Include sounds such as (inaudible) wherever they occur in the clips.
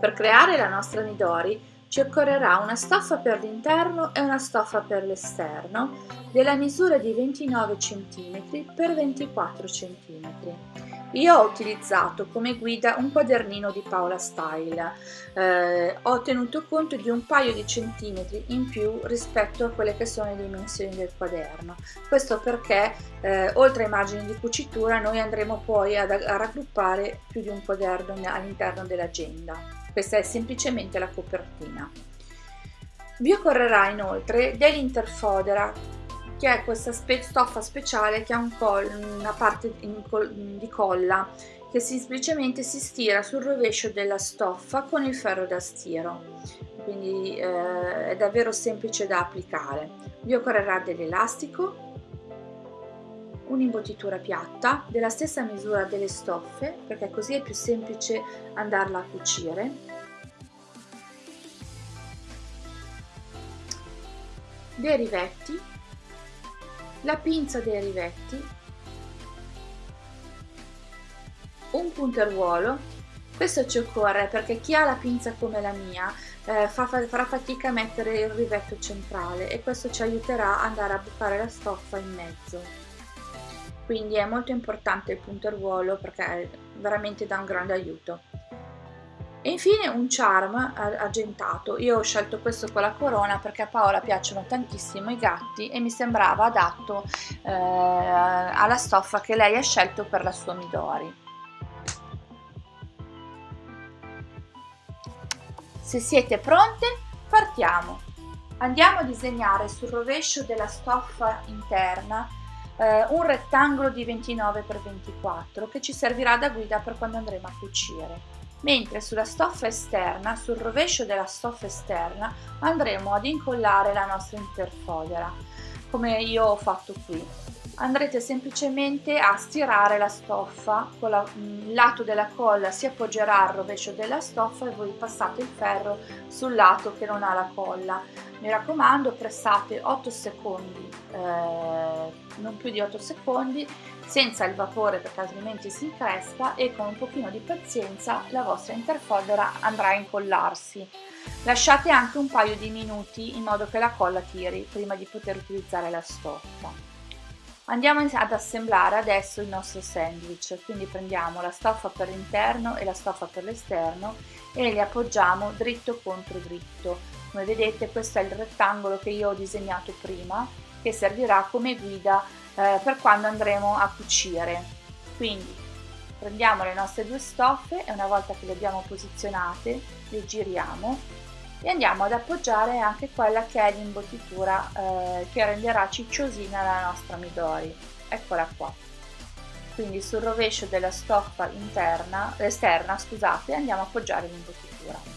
Per creare la nostra Midori ci occorrerà una stoffa per l'interno e una stoffa per l'esterno della misura di 29 cm x 24 cm. Io ho utilizzato come guida un quadernino di Paola Style, eh, ho tenuto conto di un paio di centimetri in più rispetto a quelle che sono le dimensioni del quaderno, questo perché eh, oltre ai margini di cucitura noi andremo poi ad, a raggruppare più di un quaderno all'interno dell'agenda, questa è semplicemente la copertina. Vi occorrerà inoltre dell'interfodera che è questa spe stoffa speciale che ha un una parte col di colla che semplicemente si stira sul rovescio della stoffa con il ferro da stiro. Quindi eh, è davvero semplice da applicare. Vi occorrerà dell'elastico un'imbottitura piatta della stessa misura delle stoffe perché così è più semplice andarla a cucire dei rivetti la pinza dei rivetti, un punteruolo, questo ci occorre perché chi ha la pinza come la mia eh, fa, farà fatica a mettere il rivetto centrale e questo ci aiuterà ad andare a bucare la stoffa in mezzo. Quindi è molto importante il punteruolo perché veramente dà un grande aiuto. E infine un charm argentato, io ho scelto questo con la corona perché a Paola piacciono tantissimo i gatti e mi sembrava adatto eh, alla stoffa che lei ha scelto per la sua Midori. Se siete pronte partiamo! Andiamo a disegnare sul rovescio della stoffa interna eh, un rettangolo di 29 x 24 che ci servirà da guida per quando andremo a cucire mentre sulla stoffa esterna, sul rovescio della stoffa esterna, andremo ad incollare la nostra interfodera, come io ho fatto qui. Andrete semplicemente a stirare la stoffa, con la, il lato della colla si appoggerà al rovescio della stoffa e voi passate il ferro sul lato che non ha la colla. Mi raccomando pressate 8 secondi, eh, non più di 8 secondi senza il vapore perché altrimenti si increspa e con un pochino di pazienza la vostra interfodera andrà a incollarsi. Lasciate anche un paio di minuti in modo che la colla tiri prima di poter utilizzare la stoffa. Andiamo ad assemblare adesso il nostro sandwich, quindi prendiamo la stoffa per l'interno e la stoffa per l'esterno e li appoggiamo dritto contro dritto. Come vedete questo è il rettangolo che io ho disegnato prima che servirà come guida eh, per quando andremo a cucire. Quindi prendiamo le nostre due stoffe e una volta che le abbiamo posizionate le giriamo e andiamo ad appoggiare anche quella che è l'imbottitura eh, che renderà cicciosina la nostra midori. Eccola qua. Quindi sul rovescio della stoffa interna esterna scusate andiamo a appoggiare l'imbottitura.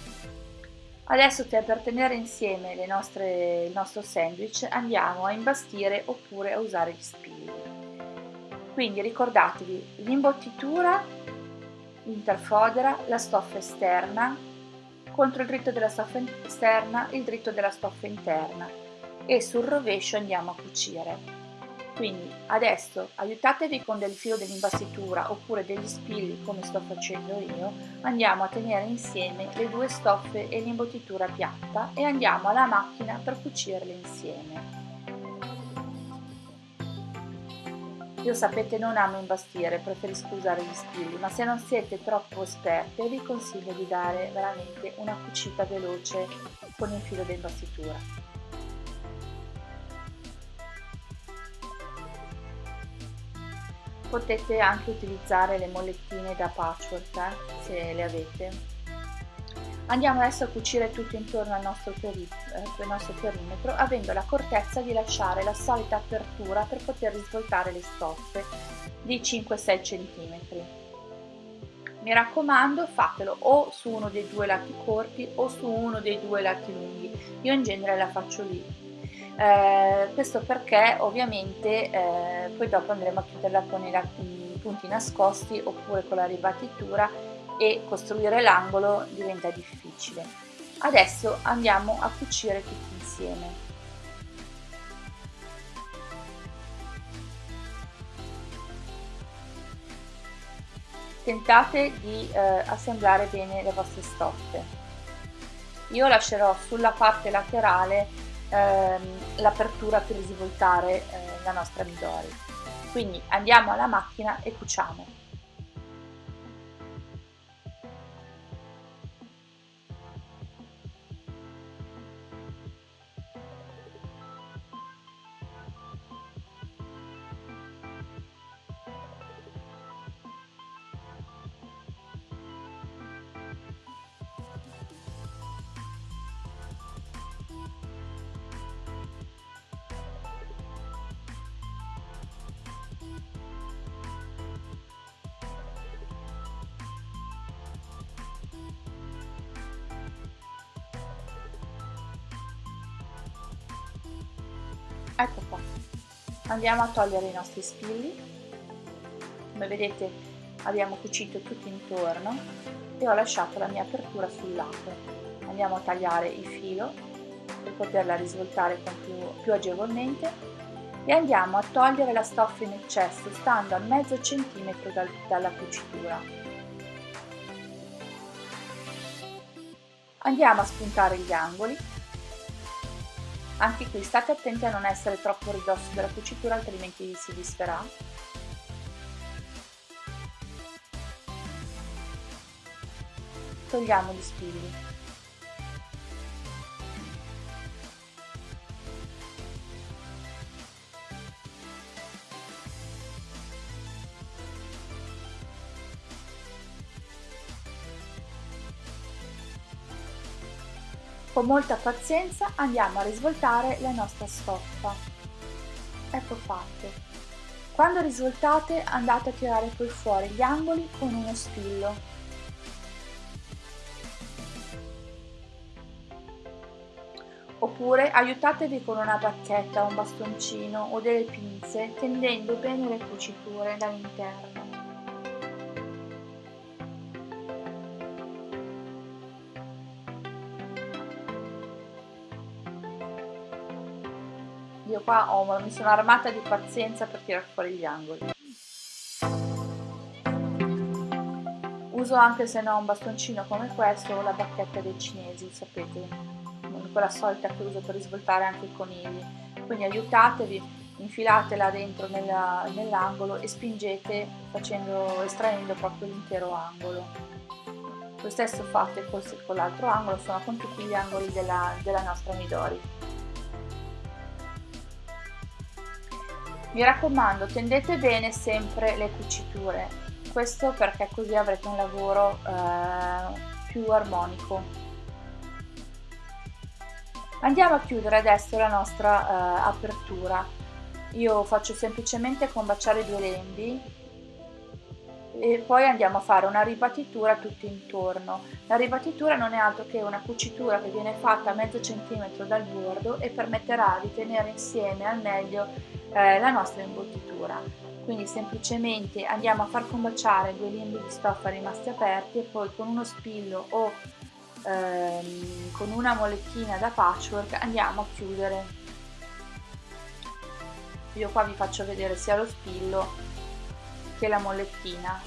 Adesso per tenere insieme nostre, il nostro sandwich andiamo a imbastire oppure a usare gli spilli. Quindi ricordatevi l'imbottitura, l'interfodera, la stoffa esterna, contro il dritto della stoffa esterna il dritto della stoffa interna e sul rovescio andiamo a cucire. Quindi adesso aiutatevi con del filo dell'imbastitura oppure degli spilli come sto facendo io, andiamo a tenere insieme le due stoffe e l'imbottitura piatta e andiamo alla macchina per cucirle insieme. Io sapete non amo imbastire, preferisco usare gli spilli, ma se non siete troppo esperte vi consiglio di dare veramente una cucita veloce con il filo dell'imbastitura. potete anche utilizzare le mollettine da patchwork eh, se le avete andiamo adesso a cucire tutto intorno al nostro, peri eh, nostro perimetro avendo l'accortezza di lasciare la solita apertura per poter risvoltare le stoffe di 5-6 cm mi raccomando fatelo o su uno dei due lati corti o su uno dei due lati lunghi. Io in genere la faccio lì. Eh, questo perché ovviamente eh, poi dopo andremo a chiuderla con i punti nascosti oppure con la ribattitura e costruire l'angolo diventa difficile. Adesso andiamo a cucire tutti insieme. tentate di eh, assemblare bene le vostre stoffe io lascerò sulla parte laterale ehm, l'apertura per svoltare eh, la nostra midori quindi andiamo alla macchina e cuciamo ecco qua. Andiamo a togliere i nostri spilli. Come vedete abbiamo cucito tutto intorno e ho lasciato la mia apertura sul lato. Andiamo a tagliare il filo per poterla risvoltare più, più agevolmente e andiamo a togliere la stoffa in eccesso stando a mezzo centimetro dal, dalla cucitura. Andiamo a spuntare gli angoli anche qui state attenti a non essere troppo ridosso della cucitura altrimenti si disferà. Togliamo gli spilli. Con molta pazienza andiamo a risvoltare la nostra stoffa. Ecco fatto. Quando risvoltate andate a tirare poi fuori gli angoli con uno spillo. Oppure aiutatevi con una bacchetta, un bastoncino o delle pinze tendendo bene le cuciture dall'interno. Qua ho, mi sono armata di pazienza per tirare fuori gli angoli. Uso anche se no un bastoncino come questo o la bacchetta dei cinesi sapete quella solita che uso per risvoltare anche i conigli. Quindi aiutatevi infilatela dentro nell'angolo e spingete facendo, estraendo proprio l'intero angolo. Lo stesso fate con l'altro angolo sono con tutti gli angoli della, della nostra midori Mi raccomando, tendete bene sempre le cuciture, questo perché così avrete un lavoro eh, più armonico. Andiamo a chiudere adesso la nostra eh, apertura. Io faccio semplicemente combaciare due lembi e poi andiamo a fare una ribattitura tutto intorno. La ribattitura non è altro che una cucitura che viene fatta a mezzo centimetro dal bordo e permetterà di tenere insieme al meglio eh, la nostra imbottitura. Quindi semplicemente andiamo a far combaciare due lembi di stoffa rimasti aperti e poi con uno spillo o ehm, con una molettina da patchwork andiamo a chiudere. Io qua vi faccio vedere sia lo spillo che la mollettina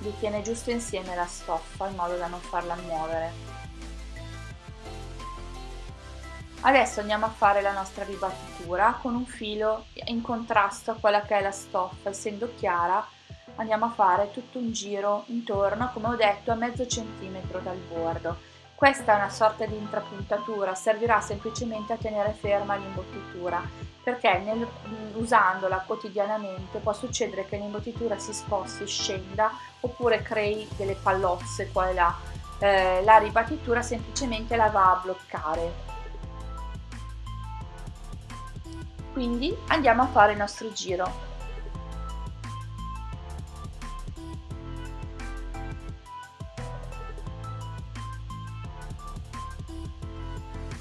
vi tiene giusto insieme la stoffa in modo da non farla muovere adesso andiamo a fare la nostra ribattitura con un filo in contrasto a quella che è la stoffa essendo chiara andiamo a fare tutto un giro intorno come ho detto a mezzo centimetro dal bordo questa è una sorta di intrapuntatura, servirà semplicemente a tenere ferma l'imbottitura perché nel, usandola quotidianamente può succedere che l'imbottitura si sposti, scenda oppure crei delle pallozze qua e là. Eh, la ribattitura semplicemente la va a bloccare. Quindi andiamo a fare il nostro giro.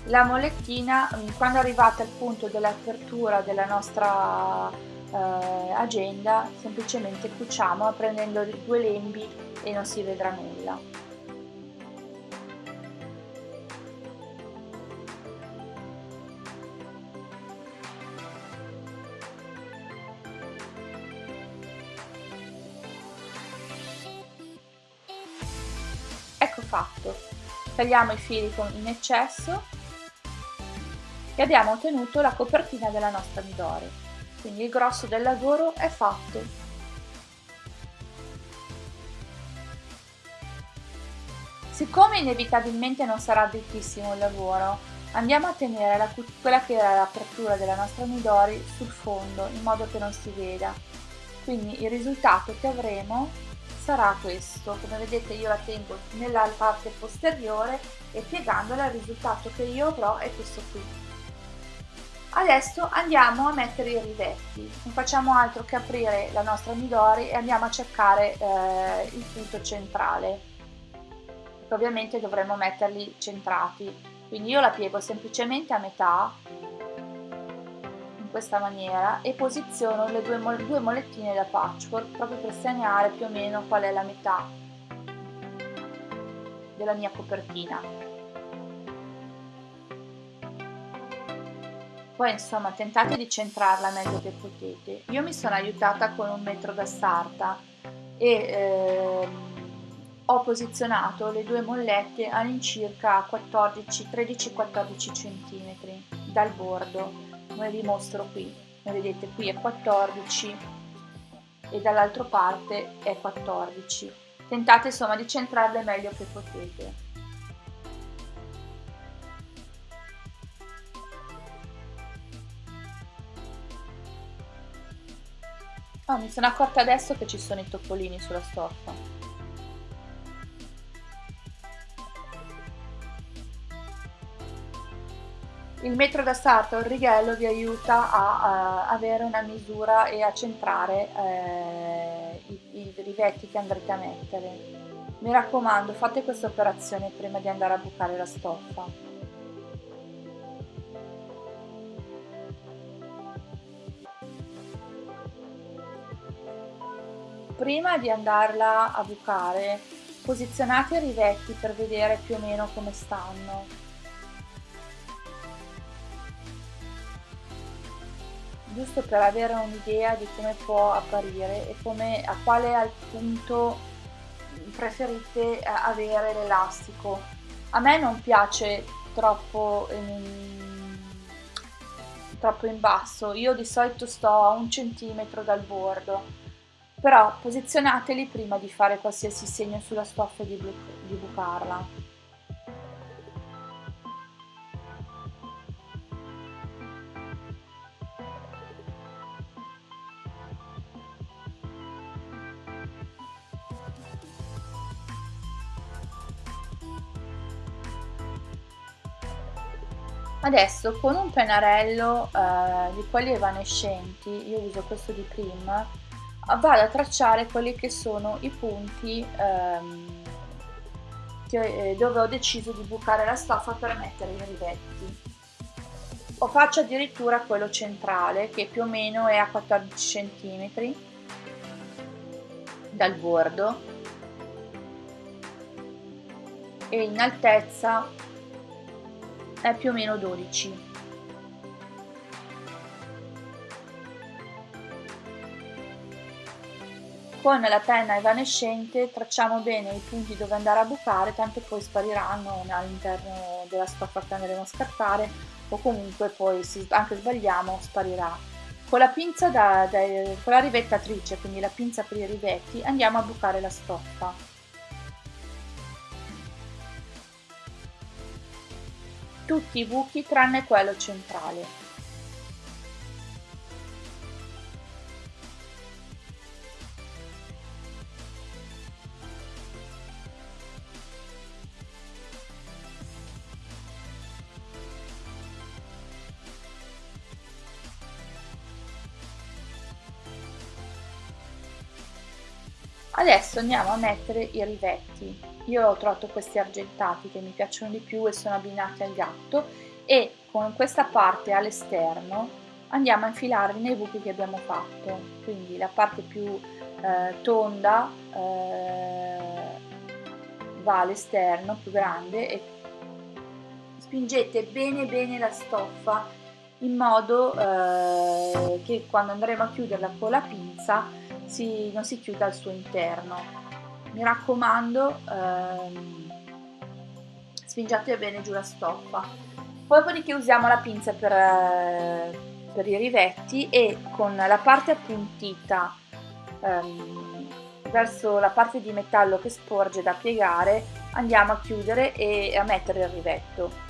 la molettina mm, quando arrivate al punto dell'apertura della nostra eh, agenda semplicemente cuciamo prendendo due lembi e non si vedrà nulla tagliamo i fili in eccesso e abbiamo ottenuto la copertina della nostra midori quindi il grosso del lavoro è fatto Siccome inevitabilmente non sarà drittissimo il lavoro, andiamo a tenere la, quella che era l'apertura della nostra Midori sul fondo in modo che non si veda. Quindi il risultato che avremo sarà questo, come vedete io la tengo nella parte posteriore e piegandola il risultato che io avrò è questo qui. Adesso andiamo a mettere i rivetti, non facciamo altro che aprire la nostra Midori e andiamo a cercare eh, il punto centrale che ovviamente dovremo metterli centrati. Quindi io la piego semplicemente a metà questa maniera e posiziono le due, due molettine da patchwork proprio per segnare più o meno qual è la metà della mia copertina. Poi insomma tentate di centrarla meglio che potete. Io mi sono aiutata con un metro da sarta e ehm, ho posizionato le due mollette all'incirca 13-14 cm dal bordo, come vi mostro qui. Vedete qui è 14 e dall'altra parte è 14. Tentate insomma di centrarle meglio che potete. Oh, mi sono accorta adesso che ci sono i topolini sulla stoffa. Il metro da sarto il righello vi aiuta a, a, avere una misura e a centrare eh, i, i rivetti che andrete a mettere. Mi raccomando, fate questa operazione prima di andare a bucare la stoffa. Prima di andarla a bucare, posizionate i rivetti per vedere più o meno come stanno giusto per avere un'idea di come può apparire e come, a quale punto preferite eh, avere l'elastico. A me non piace troppo in, troppo in basso, io di solito sto a un centimetro dal bordo, però posizionateli prima di fare qualsiasi segno sulla stoffa e di, di bucarla. Adesso con un pennarello eh, di quelli evanescenti, io uso questo di Prim, vado a tracciare quelli che sono i punti ehm, che, eh, dove ho deciso di bucare la stoffa per mettere i rivetti. O faccio addirittura quello centrale che più o meno è a 14 cm dal bordo e in altezza è più o meno 12. Con la penna evanescente tracciamo bene i punti dove andare a bucare, tanto poi spariranno all'interno della stoffa che andremo a scartare o comunque poi se anche sbagliamo sparirà. Con la pinza da, da, con la rivettatrice, quindi la pinza per i rivetti, andiamo a bucare la stoffa. Tutti i buchi tranne quello centrale. Adesso andiamo a mettere i rivetti. Io ho trovato questi argentati che mi piacciono di più e sono abbinati al gatto e con questa parte all'esterno andiamo a infilarli nei buchi che abbiamo fatto. Quindi la parte più eh, tonda eh, va all'esterno, più grande e spingete bene bene la stoffa in modo eh, che quando andremo a chiuderla con la pinza si, non si chiuda al suo interno mi raccomando ehm, spingiate bene giù la stoffa. Poi dopodiché usiamo la pinza per, eh, per i rivetti e con la parte appuntita ehm, verso la parte di metallo che sporge da piegare andiamo a chiudere e a mettere il rivetto.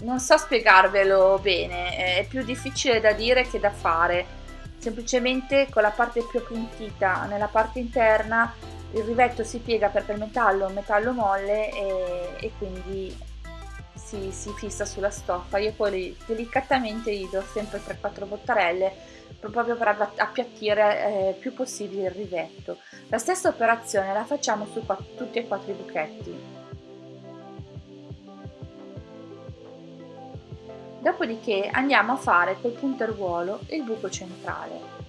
Non so spiegarvelo bene, è più difficile da dire che da fare. Semplicemente con la parte più appuntita nella parte interna il rivetto si piega perché il metallo è un metallo molle e, e quindi si, si, fissa sulla stoffa. Io poi delicatamente gli do sempre 3-4 bottarelle proprio per appiattire eh, più possibile il rivetto. La stessa operazione la facciamo su tutti e quattro i buchetti. Dopodiché andiamo a fare col punteruolo il buco centrale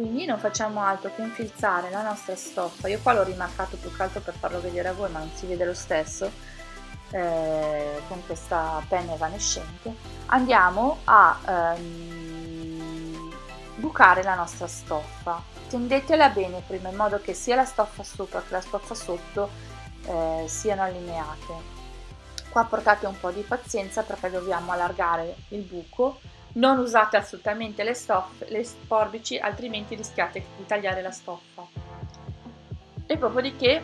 quindi non facciamo altro che infilzare la nostra stoffa. Io qua l'ho rimarcato più che altro per farlo vedere a voi ma non si vede lo stesso eh, con questa penna evanescente. Andiamo a ehm, bucare la nostra stoffa. Tendetela bene prima in modo che sia la stoffa sopra che la stoffa sotto eh, siano allineate. Qua portate un po' di pazienza perché dobbiamo allargare il buco non usate assolutamente le, stoffe, le forbici altrimenti rischiate di tagliare la stoffa. E dopodiché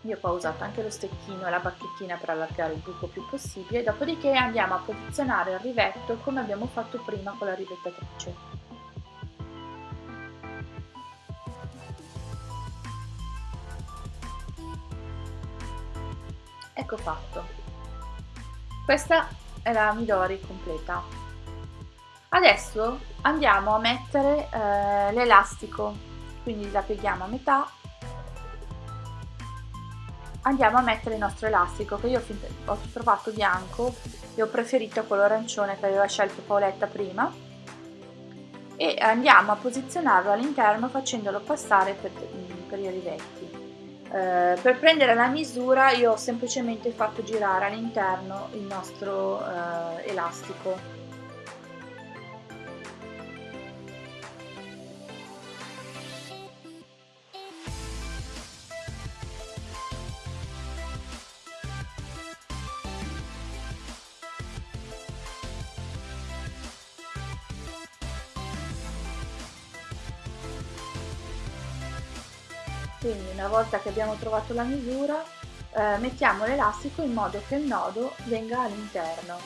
io qua ho usato anche lo stecchino e la bacchettina per allargare il buco più possibile dopodiché andiamo a posizionare il rivetto come abbiamo fatto prima con la rivettatrice ecco fatto. Questa è la Midori completa Adesso andiamo a mettere eh, l'elastico, quindi la pieghiamo a metà, andiamo a mettere il nostro elastico che io ho trovato bianco. E ho preferito quello arancione che aveva scelto Paoletta prima. E andiamo a posizionarlo all'interno facendolo passare per, per i rivetti. Eh, per prendere la misura io ho semplicemente fatto girare all'interno il nostro eh, elastico quindi una volta che abbiamo trovato la misura eh, mettiamo l'elastico in modo che il nodo venga all'interno.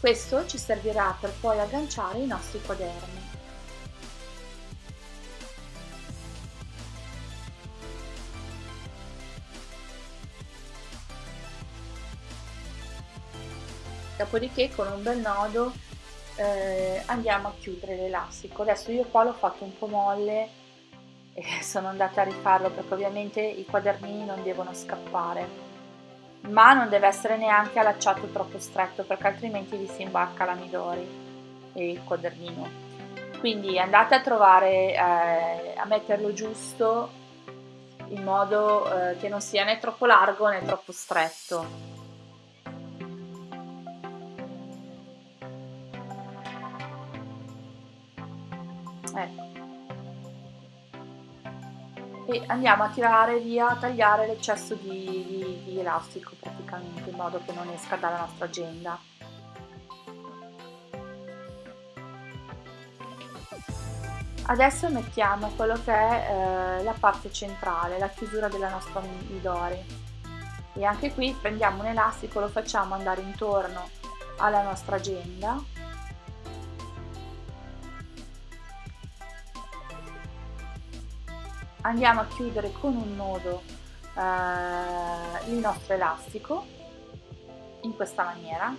Questo ci servirà per poi agganciare i nostri quaderni. Dopodiché con un bel nodo eh, andiamo a chiudere l'elastico. Adesso io qua l'ho fatto un po' molle e (laughs) sono andata a rifarlo perché ovviamente i quadernini non devono scappare. Ma non deve essere neanche allacciato troppo stretto perché altrimenti vi si imbacca la Midori e il quadernino. Quindi andate a trovare eh, a metterlo giusto in modo eh, che non sia né troppo largo né troppo stretto andiamo a tirare via, a tagliare l'eccesso di, di, di elastico praticamente in modo che non esca dalla nostra agenda. Adesso mettiamo quello che è eh, la parte centrale, la chiusura della nostra midori e anche qui prendiamo un elastico, lo facciamo andare intorno alla nostra agenda andiamo a chiudere con un nodo eh, il nostro elastico in questa maniera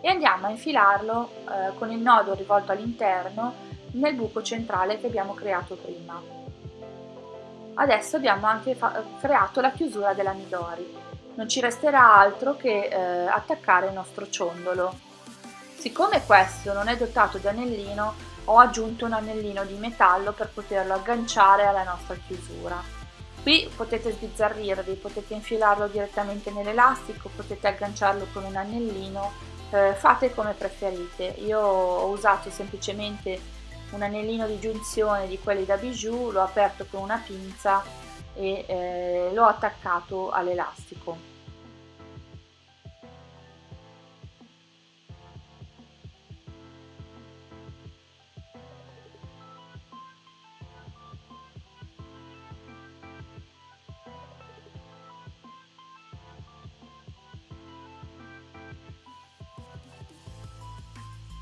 e andiamo a infilarlo eh, con il nodo rivolto all'interno nel buco centrale che abbiamo creato prima. Adesso abbiamo anche creato la chiusura della Midori. Non ci resterà altro che eh, attaccare il nostro ciondolo. Siccome questo non è dotato di anellino, ho aggiunto un anellino di metallo per poterlo agganciare alla nostra chiusura. Qui potete sbizzarrirvi, potete infilarlo direttamente nell'elastico, potete agganciarlo con un anellino, eh, fate come preferite. Io ho usato semplicemente un anellino di giunzione di quelli da bijou, l'ho aperto con una pinza e eh, l'ho attaccato all'elastico.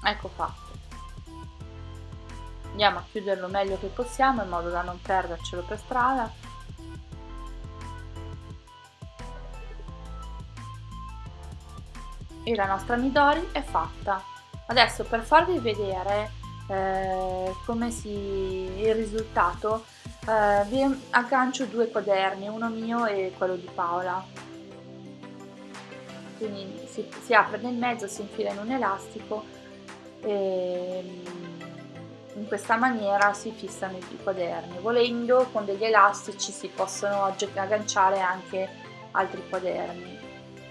Ecco fatto. Andiamo a chiuderlo meglio che possiamo in modo da non perdercelo per strada. E la nostra Midori è fatta. Adesso per farvi vedere eh, come si il risultato eh, vi aggancio due quaderni uno mio e quello di Paola. Quindi si, si apre nel mezzo si infila in un elastico e in questa maniera si fissano i quaderni. Volendo con degli elastici si possono agganciare anche altri quaderni.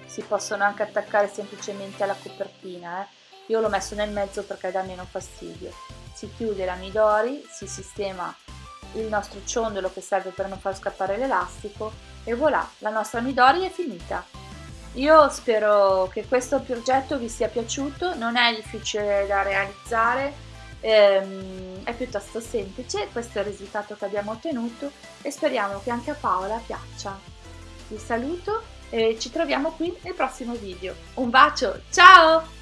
Si possono anche attaccare semplicemente alla copertina eh. io l'ho messo nel mezzo perché dà meno fastidio. Si chiude la midori si sistema il nostro ciondolo che serve per non far scappare l'elastico e voilà la nostra midori è finita io spero che questo progetto vi sia piaciuto, non è difficile da realizzare, ehm, è piuttosto semplice, questo è il risultato che abbiamo ottenuto e speriamo che anche a Paola piaccia. Vi saluto e ci troviamo qui nel prossimo video. Un bacio, ciao!